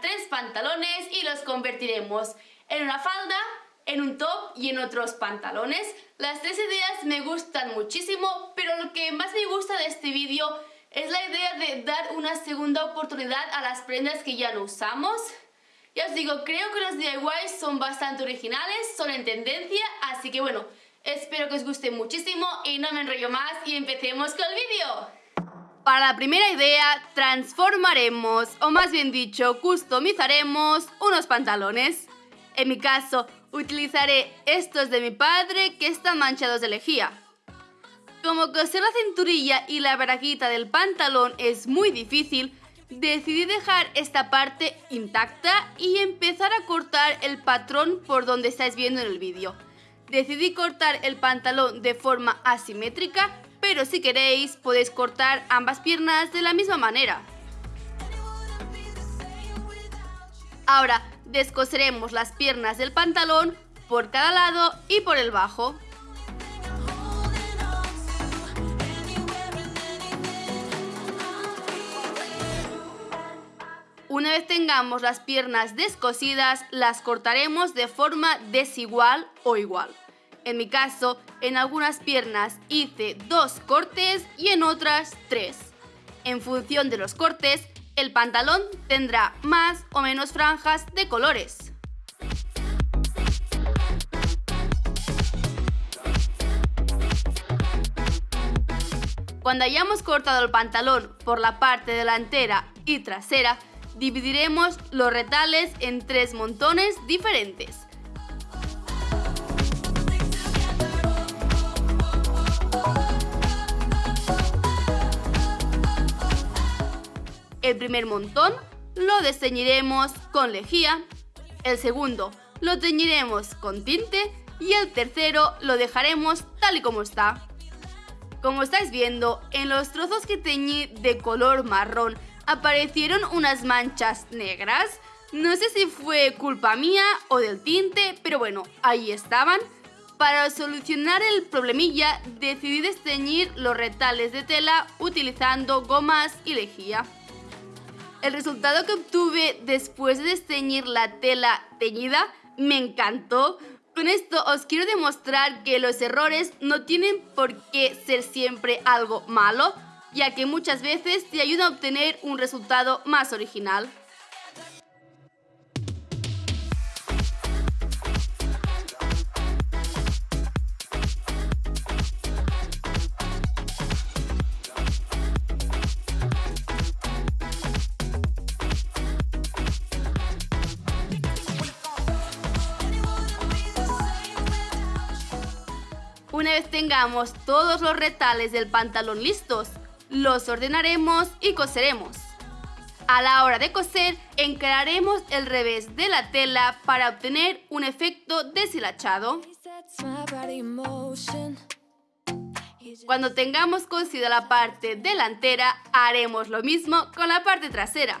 tres pantalones y los convertiremos en una falda, en un top y en otros pantalones. Las tres ideas me gustan muchísimo, pero lo que más me gusta de este vídeo es la idea de dar una segunda oportunidad a las prendas que ya no usamos. Ya os digo, creo que los DIYs son bastante originales, son en tendencia, así que bueno, espero que os guste muchísimo y no me enrollo más y empecemos con el vídeo. Para la primera idea, transformaremos, o más bien dicho, customizaremos unos pantalones. En mi caso, utilizaré estos de mi padre que están manchados de lejía. Como coser la cinturilla y la braguita del pantalón es muy difícil, decidí dejar esta parte intacta y empezar a cortar el patrón por donde estáis viendo en el vídeo. Decidí cortar el pantalón de forma asimétrica, pero si queréis podéis cortar ambas piernas de la misma manera. Ahora descoseremos las piernas del pantalón por cada lado y por el bajo. Una vez tengamos las piernas descosidas, las cortaremos de forma desigual o igual. En mi caso, en algunas piernas hice dos cortes y en otras tres. En función de los cortes, el pantalón tendrá más o menos franjas de colores. Cuando hayamos cortado el pantalón por la parte delantera y trasera, dividiremos los retales en tres montones diferentes. El primer montón lo desteñiremos con lejía, el segundo lo teñiremos con tinte y el tercero lo dejaremos tal y como está. Como estáis viendo, en los trozos que teñí de color marrón aparecieron unas manchas negras. No sé si fue culpa mía o del tinte, pero bueno, ahí estaban. Para solucionar el problemilla, decidí desteñir los retales de tela utilizando gomas y lejía. El resultado que obtuve después de desteñir la tela teñida me encantó. Con esto os quiero demostrar que los errores no tienen por qué ser siempre algo malo, ya que muchas veces te ayuda a obtener un resultado más original. Una vez tengamos todos los retales del pantalón listos, los ordenaremos y coseremos. A la hora de coser, encararemos el revés de la tela para obtener un efecto deshilachado. Cuando tengamos cosida la parte delantera, haremos lo mismo con la parte trasera.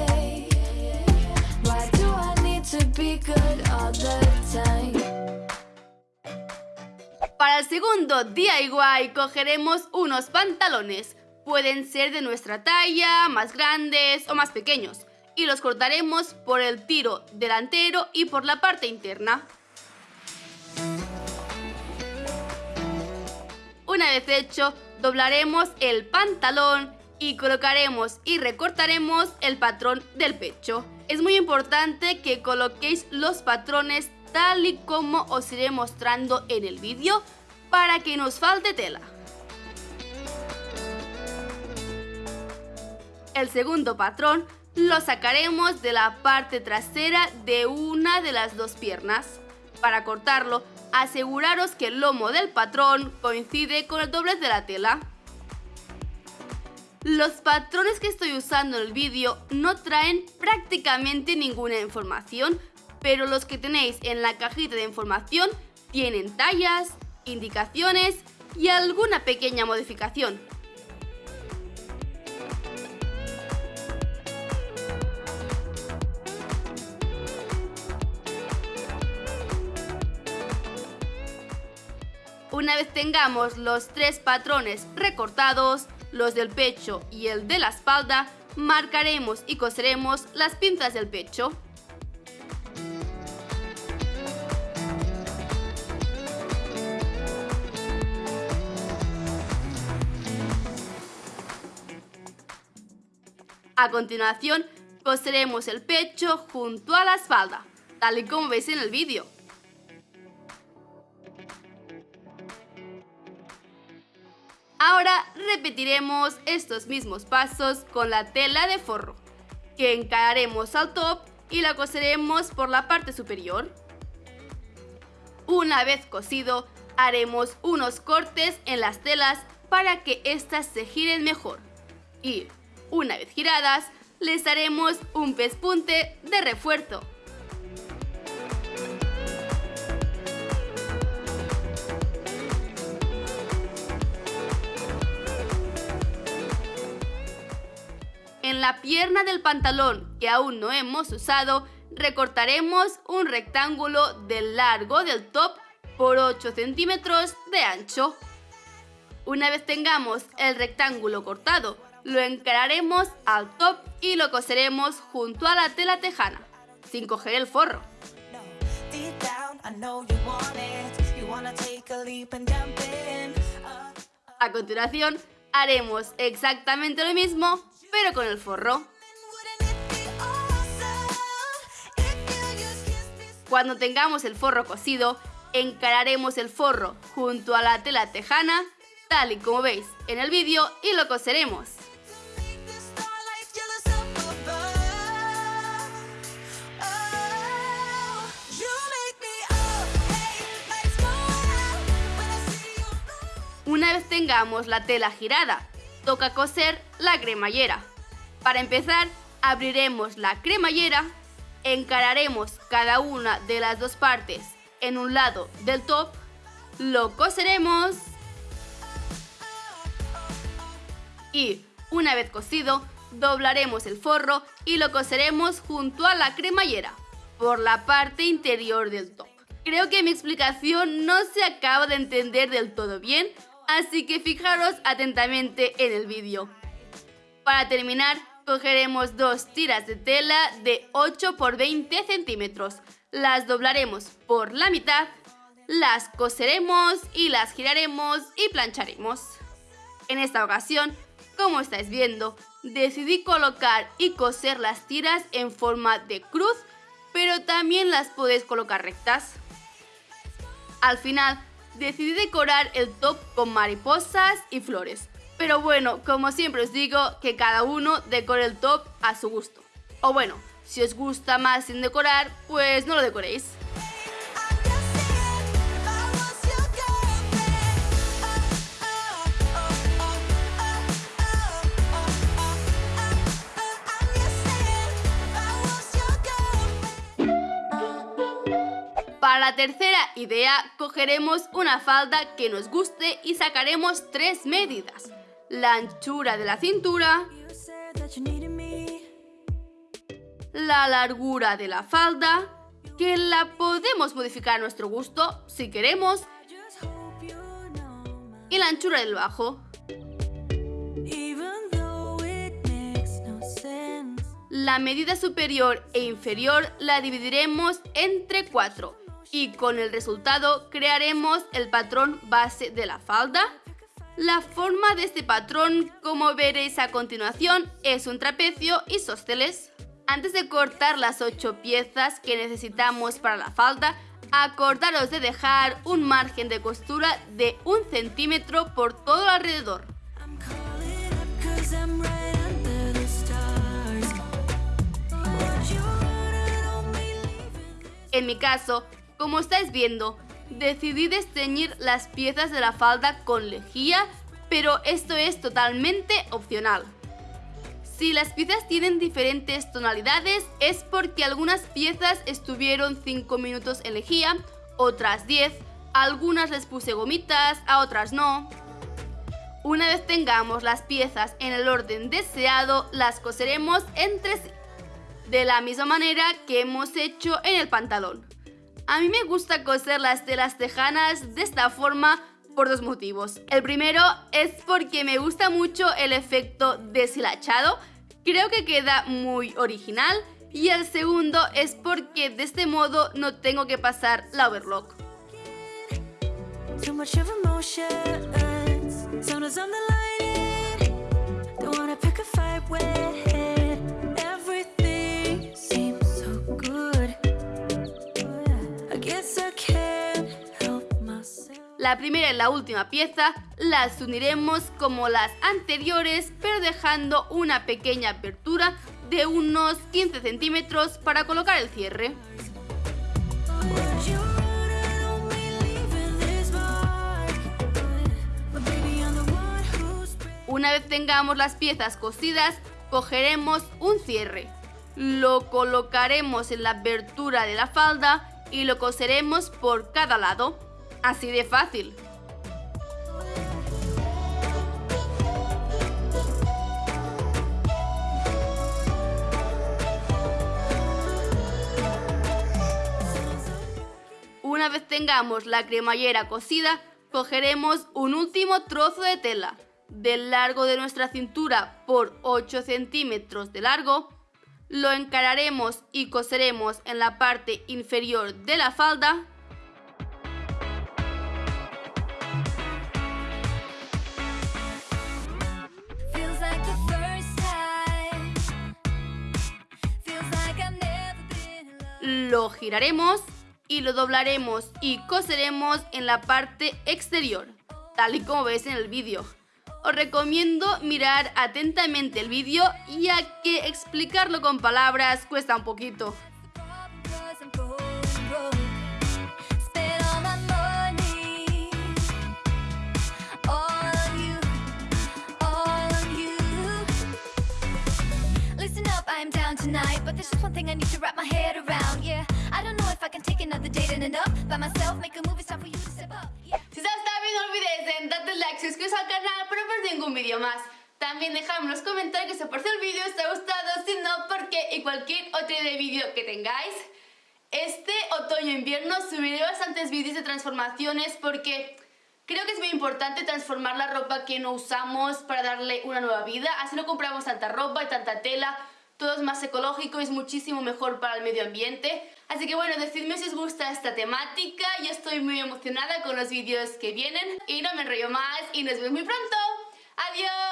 Para el segundo DIY cogeremos unos pantalones. Pueden ser de nuestra talla, más grandes o más pequeños. Y los cortaremos por el tiro delantero y por la parte interna. Una vez hecho, doblaremos el pantalón y colocaremos y recortaremos el patrón del pecho. Es muy importante que coloquéis los patrones tal y como os iré mostrando en el vídeo para que nos falte tela. El segundo patrón lo sacaremos de la parte trasera de una de las dos piernas. Para cortarlo, aseguraros que el lomo del patrón coincide con el doblez de la tela. Los patrones que estoy usando en el vídeo no traen prácticamente ninguna información, pero los que tenéis en la cajita de información tienen tallas, indicaciones y alguna pequeña modificación. Una vez tengamos los tres patrones recortados, los del pecho y el de la espalda, marcaremos y coseremos las pinzas del pecho. A continuación, coseremos el pecho junto a la espalda, tal y como veis en el vídeo. Ahora repetiremos estos mismos pasos con la tela de forro, que encararemos al top y la coseremos por la parte superior. Una vez cosido, haremos unos cortes en las telas para que éstas se giren mejor. Y, una vez giradas, les haremos un pespunte de refuerzo. La pierna del pantalón que aún no hemos usado, recortaremos un rectángulo del largo del top por 8 centímetros de ancho. Una vez tengamos el rectángulo cortado, lo encararemos al top y lo coseremos junto a la tela tejana, sin coger el forro. A continuación, haremos exactamente lo mismo pero con el forro. Cuando tengamos el forro cosido, encararemos el forro junto a la tela tejana, tal y como veis en el vídeo, y lo coseremos. Una vez tengamos la tela girada toca coser la cremallera. Para empezar, abriremos la cremallera, encararemos cada una de las dos partes en un lado del top, lo coseremos y, una vez cosido, doblaremos el forro y lo coseremos junto a la cremallera, por la parte interior del top. Creo que mi explicación no se acaba de entender del todo bien, así que fijaros atentamente en el vídeo. Para terminar, cogeremos dos tiras de tela de 8 por 20 centímetros, las doblaremos por la mitad, las coseremos y las giraremos y plancharemos. En esta ocasión, como estáis viendo, decidí colocar y coser las tiras en forma de cruz, pero también las podéis colocar rectas. Al final, decidí decorar el top con mariposas y flores. Pero bueno, como siempre os digo, que cada uno decore el top a su gusto. O bueno, si os gusta más sin decorar, pues no lo decoréis. Para la tercera idea, cogeremos una falda que nos guste y sacaremos tres medidas. La anchura de la cintura, la largura de la falda, que la podemos modificar a nuestro gusto si queremos, y la anchura del bajo. La medida superior e inferior la dividiremos entre cuatro y con el resultado crearemos el patrón base de la falda. La forma de este patrón, como veréis a continuación, es un trapecio y isósceles. Antes de cortar las 8 piezas que necesitamos para la falda, acordaros de dejar un margen de costura de un centímetro por todo alrededor. En mi caso, como estáis viendo, decidí desteñir las piezas de la falda con lejía, pero esto es totalmente opcional. Si las piezas tienen diferentes tonalidades es porque algunas piezas estuvieron 5 minutos en lejía, otras 10, algunas les puse gomitas, a otras no. Una vez tengamos las piezas en el orden deseado, las coseremos entre sí, de la misma manera que hemos hecho en el pantalón. A mí me gusta coser las telas tejanas de esta forma por dos motivos. El primero es porque me gusta mucho el efecto deshilachado, creo que queda muy original. Y el segundo es porque de este modo no tengo que pasar la overlock. La primera y la última pieza las uniremos como las anteriores, pero dejando una pequeña apertura de unos 15 centímetros para colocar el cierre. Una vez tengamos las piezas cosidas, cogeremos un cierre. Lo colocaremos en la abertura de la falda y lo coseremos por cada lado. Así de fácil. Una vez tengamos la cremallera cosida, cogeremos un último trozo de tela del largo de nuestra cintura por 8 centímetros de largo, lo encararemos y coseremos en la parte inferior de la falda lo giraremos y lo doblaremos y coseremos en la parte exterior, tal y como ves en el vídeo. Os recomiendo mirar atentamente el vídeo ya que explicarlo con palabras cuesta un poquito. Si os está bien no olvidéis en darle like, suscribiros al canal para no perder ningún vídeo más. También dejadme en los comentarios si os parece el vídeo, si os ha gustado, si no, por qué y cualquier otro de vídeo que tengáis. Este otoño-invierno subiré bastantes vídeos de transformaciones porque creo que es muy importante transformar la ropa que no usamos para darle una nueva vida. Así no compramos tanta ropa y tanta tela todo es más ecológico y es muchísimo mejor para el medio ambiente. Así que bueno, decidme si os gusta esta temática, yo estoy muy emocionada con los vídeos que vienen y no me enrollo más y nos vemos muy pronto. ¡Adiós!